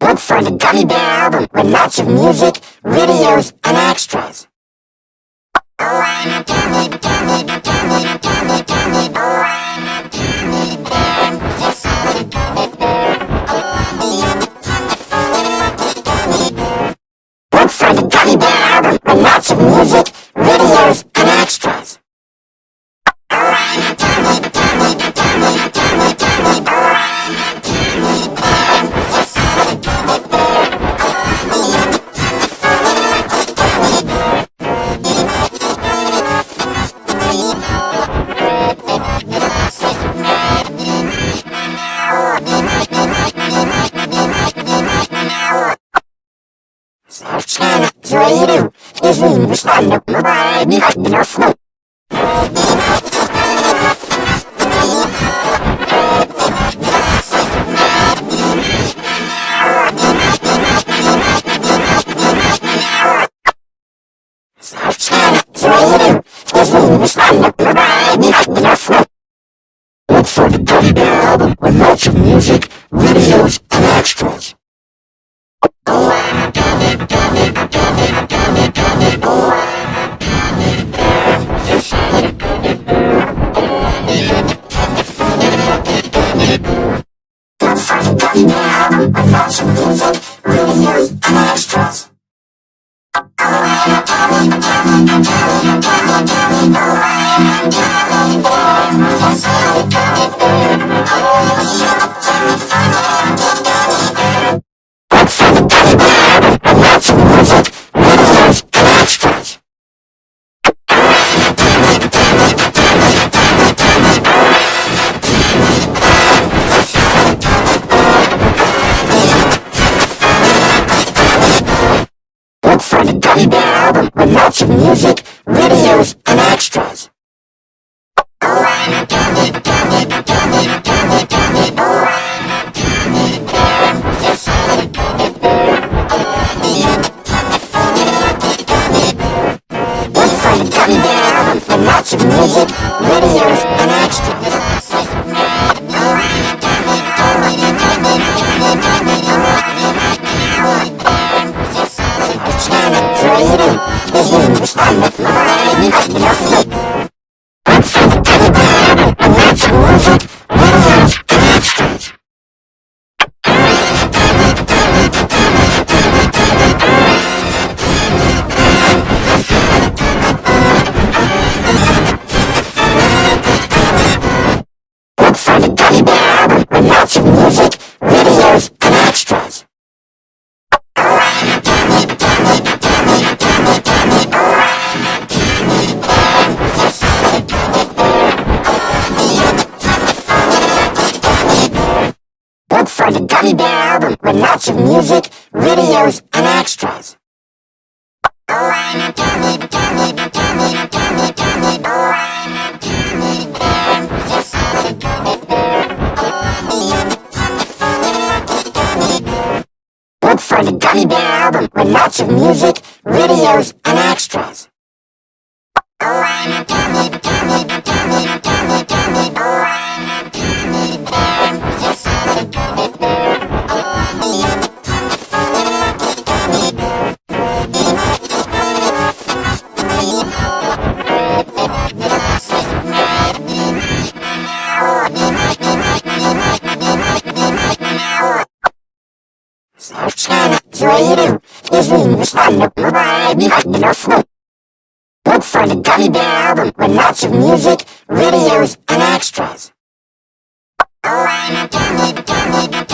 Look for the Gummy Bear album with lots of music, videos, and extras. Oh, I'm a gummy, gummy, gummy, gummy, gummy, oh, Украину изменили штанду, бывая безопасно. Сообщаю Украину изменили штанду, бывая безопасно. Look for the Gummy Bear album, a bunch of music. I'm watch music, videos, and extras. Lots of music, videos. to music, videos, and extras. Look for the Gummy Bear album with lots of music, videos, and extras. Oh, I'm a. Snapchat QAU is released on the Pride Microphone. Look for the Gummy Bear album with lots of music, videos, and extras. Oh, I'm a gummy, gummy,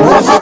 我操